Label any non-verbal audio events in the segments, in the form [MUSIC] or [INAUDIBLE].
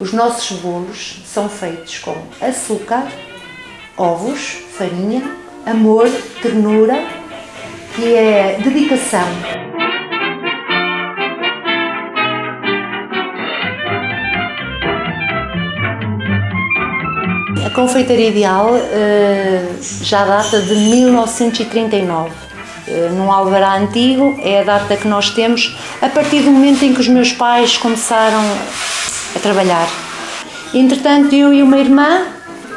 Os nossos bolos são feitos com açúcar, ovos, farinha, amor, ternura e é dedicação. A confeitaria ideal uh, já data de 1939. Uh, num alvará antigo é a data que nós temos a partir do momento em que os meus pais começaram a trabalhar. Entretanto, eu e uma irmã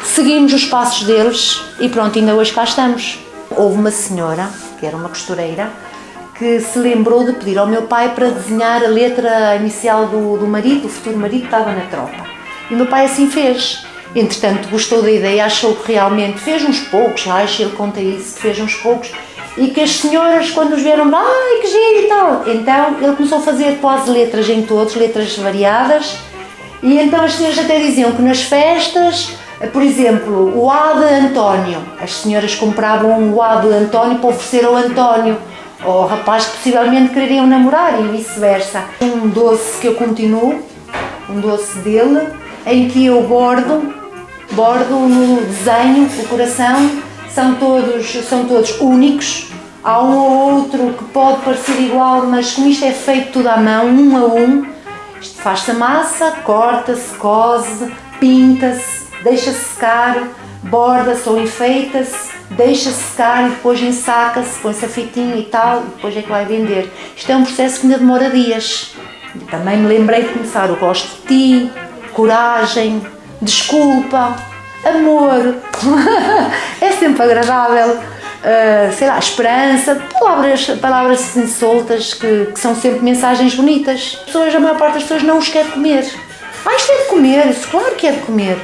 seguimos os passos deles e pronto, ainda hoje cá estamos. Houve uma senhora, que era uma costureira, que se lembrou de pedir ao meu pai para desenhar a letra inicial do, do marido, do futuro marido que estava na tropa. E o meu pai assim fez. Entretanto, gostou da ideia, achou que realmente fez uns poucos, acho, ele conta isso, fez uns poucos, e que as senhoras, quando os vieram, ai que giro e tal. Então, ele começou a fazer quase letras em todos, letras variadas, e então as senhoras até diziam que nas festas, por exemplo, o A de António, as senhoras compravam um A de António para oferecer ao António, ao rapaz que possivelmente quereriam namorar e vice-versa. Um doce que eu continuo, um doce dele, em que eu bordo, bordo no desenho, o coração, são todos, são todos únicos, há um ou outro que pode parecer igual, mas como isto é feito tudo à mão, um a um, Faz-se a massa, corta-se, cose, pinta-se, deixa-se secar, borda-se ou enfeita-se, deixa-se secar e depois ensaca-se, põe-se a fitinha e tal, e depois é que vai vender. Isto é um processo que ainda demora dias. Também me lembrei de começar o gosto de ti, coragem, desculpa, amor. [LAUGHS] é sempre agradável uh, sei lá, esperança, palavras, palavras assim soltas que, que, são sempre mensagens bonitas. As pessoas, a maior parte das pessoas não os quer comer. Ah, isto é de comer, isso claro que é de comer.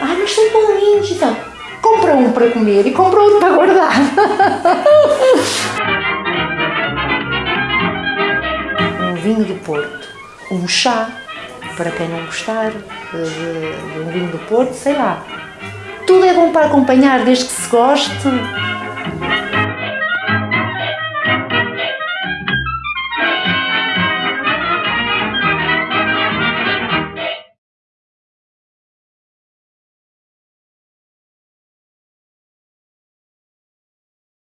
Ah, mas são tão lindos, então. Compra um para comer e compra outro para guardar. [LAUGHS] um vinho do Porto, um chá, para quem não gostar de, de um vinho do Porto, sei lá. Tudo é bom para acompanhar, desde que se goste